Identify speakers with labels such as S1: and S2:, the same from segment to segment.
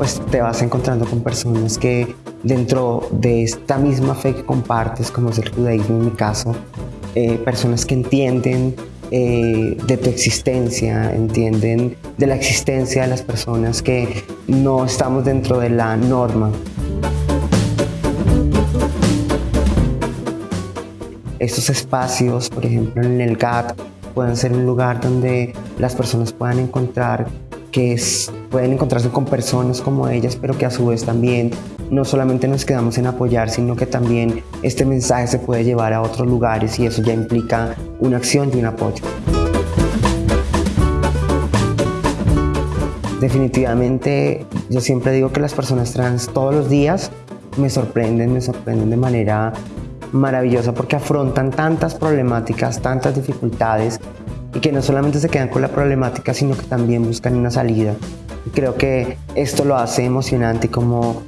S1: pues te vas encontrando con personas que dentro de esta misma fe que compartes, como es el judaísmo en mi caso, eh, personas que entienden eh, de tu existencia, entienden de la existencia de las personas que no estamos dentro de la norma. Estos espacios, por ejemplo en el GAT, pueden ser un lugar donde las personas puedan encontrar que pueden encontrarse con personas como ellas, pero que a su vez también no solamente nos quedamos en apoyar, sino que también este mensaje se puede llevar a otros lugares y eso ya implica una acción y un apoyo. Definitivamente yo siempre digo que las personas trans todos los días me sorprenden, me sorprenden de manera maravillosa porque afrontan tantas problemáticas, tantas dificultades y que no solamente se quedan con la problemática, sino que también buscan una salida. Y creo que esto lo hace emocionante como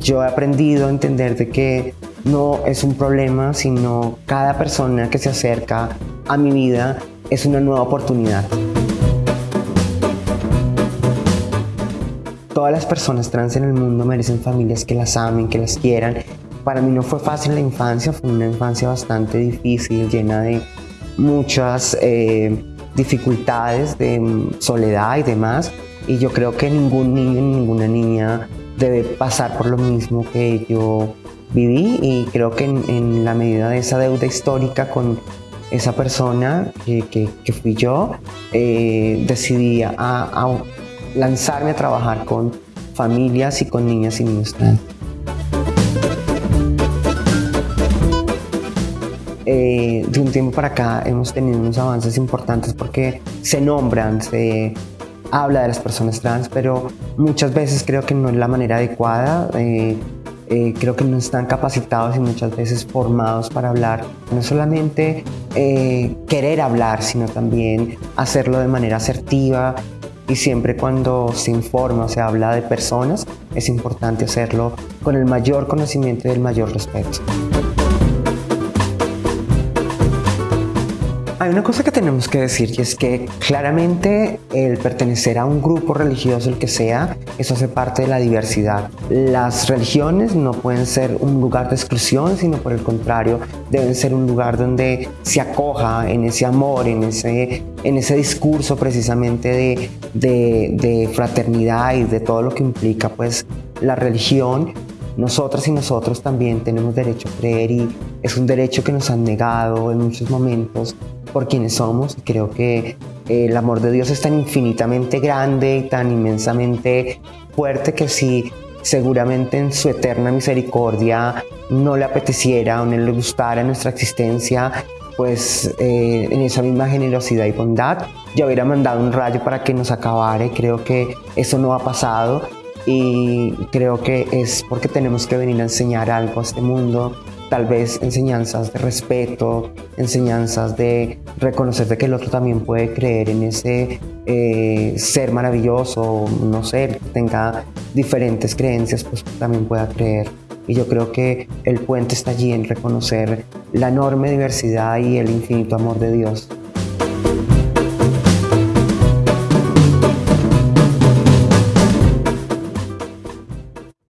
S1: yo he aprendido a entender de que no es un problema, sino cada persona que se acerca a mi vida es una nueva oportunidad. Todas las personas trans en el mundo merecen familias que las amen, que las quieran para mí no fue fácil la infancia, fue una infancia bastante difícil, llena de muchas eh, dificultades, de soledad y demás. Y yo creo que ningún niño ni ninguna niña debe pasar por lo mismo que yo viví y creo que en, la medida de esa deuda histórica con esa persona que, fui yo, eh, decidí a, lanzarme a trabajar con familias y con niñas y niños. Eh, de un tiempo para acá hemos tenido unos avances importantes porque se nombran, se habla de las personas trans, pero muchas veces creo que no es la manera adecuada. Eh, eh, creo que no están capacitados y muchas veces formados para hablar. No solamente querer hablar, sino también hacerlo de manera asertiva y siempre cuando se informa o se habla de personas, es importante hacerlo con el mayor conocimiento y el mayor respeto. Hay una cosa que tenemos que decir y es que claramente el pertenecer a un grupo religioso, el que sea, eso hace parte de la diversidad. Las religiones no pueden ser un lugar de exclusión, sino por el contrario, deben ser un lugar donde se acoja en ese amor, en ese, en ese discurso precisamente de, de, de fraternidad y de todo lo que implica pues la religión nosotras y nosotros también tenemos derecho a creer y es un derecho que nos han negado en muchos momentos por quienes somos. Creo que eh, el amor de Dios es tan infinitamente grande y tan inmensamente fuerte que si seguramente en su eterna misericordia no le apeteciera o no le gustara nuestra existencia, pues eh, en esa misma generosidad y bondad ya hubiera mandado un rayo para que nos acabara y creo que eso no ha pasado y creo que es porque tenemos que venir a enseñar algo a este mundo, tal vez enseñanzas de respeto, enseñanzas de reconocer de que el otro también puede creer en ese eh, ser maravilloso, no sé, tenga diferentes creencias, pues también pueda creer. Y yo creo que el puente está allí en reconocer la enorme diversidad y el infinito amor de Dios.